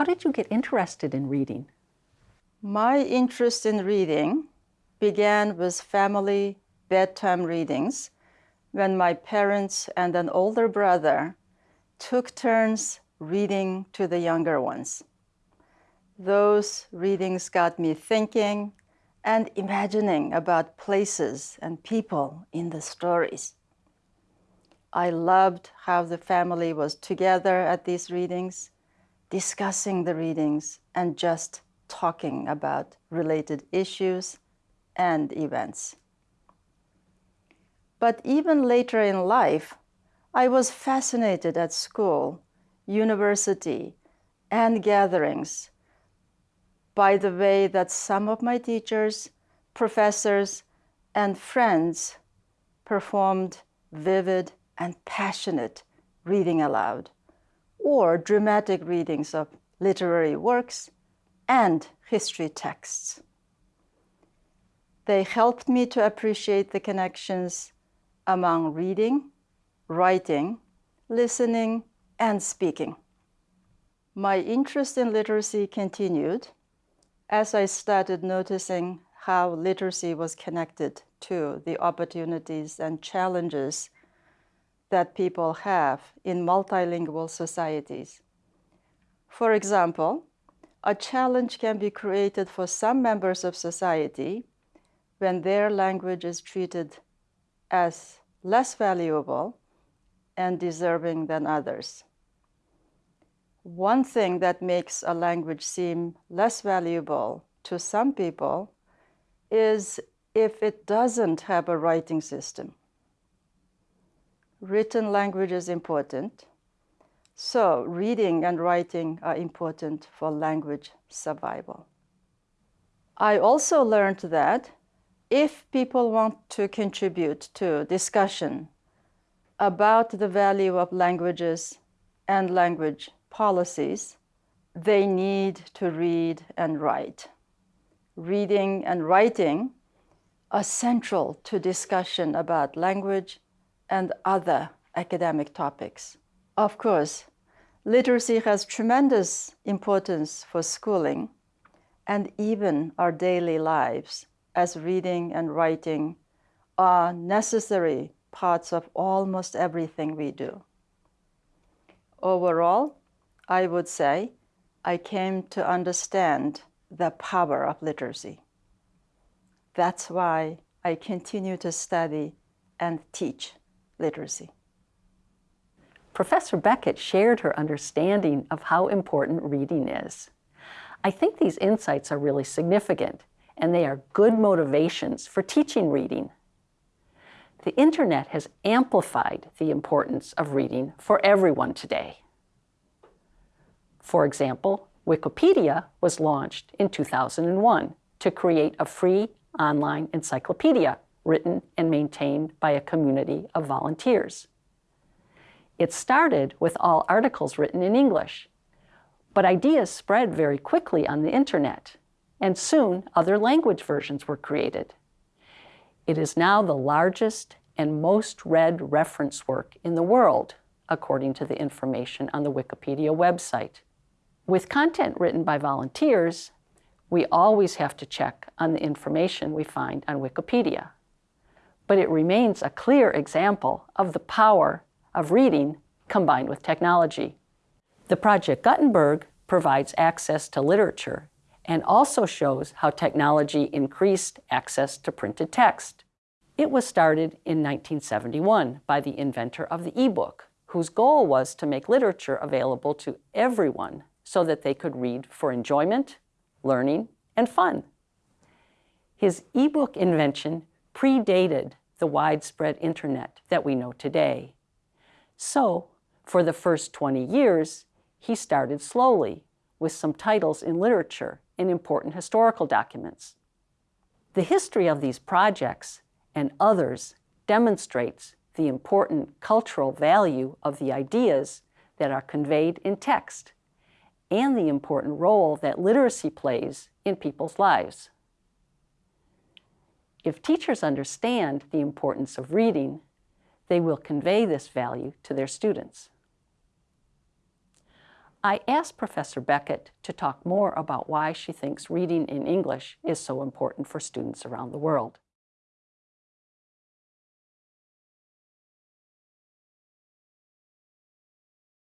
How did you get interested in reading? My interest in reading began with family bedtime readings when my parents and an older brother took turns reading to the younger ones. Those readings got me thinking and imagining about places and people in the stories. I loved how the family was together at these readings, discussing the readings and just talking about related issues and events. But even later in life, I was fascinated at school, university, and gatherings by the way that some of my teachers, professors, and friends performed vivid and passionate reading aloud, or dramatic readings of literary works and history texts. They helped me to appreciate the connections among reading, writing, listening, and speaking. My interest in literacy continued as I started noticing how literacy was connected to the opportunities and challenges that people have in multilingual societies. For example, a challenge can be created for some members of society when their language is treated as less valuable and deserving than others. One thing that makes a language seem less valuable to some people is if it doesn't have a writing system. Written language is important, so reading and writing are important for language survival. I also learned that if people want to contribute to discussion about the value of languages and language policies, they need to read and write. Reading and writing are central to discussion about language and other academic topics. Of course, literacy has tremendous importance for schooling and even our daily lives as reading and writing are necessary parts of almost everything we do. Overall, I would say I came to understand the power of literacy. That's why I continue to study and teach literacy. Professor Beckett shared her understanding of how important reading is. I think these insights are really significant and they are good motivations for teaching reading. The internet has amplified the importance of reading for everyone today. For example, Wikipedia was launched in 2001 to create a free online encyclopedia written and maintained by a community of volunteers. It started with all articles written in English, but ideas spread very quickly on the internet and soon other language versions were created. It is now the largest and most read reference work in the world, according to the information on the Wikipedia website. With content written by volunteers, we always have to check on the information we find on Wikipedia. But it remains a clear example of the power of reading combined with technology. The Project Gutenberg provides access to literature and also shows how technology increased access to printed text. It was started in 1971 by the inventor of the e-book, whose goal was to make literature available to everyone so that they could read for enjoyment, learning, and fun. His e-book invention predated the widespread internet that we know today. So, for the first 20 years, he started slowly with some titles in literature and important historical documents. The history of these projects and others demonstrates the important cultural value of the ideas that are conveyed in text and the important role that literacy plays in people's lives. If teachers understand the importance of reading, they will convey this value to their students. I asked Professor Beckett to talk more about why she thinks reading in English is so important for students around the world.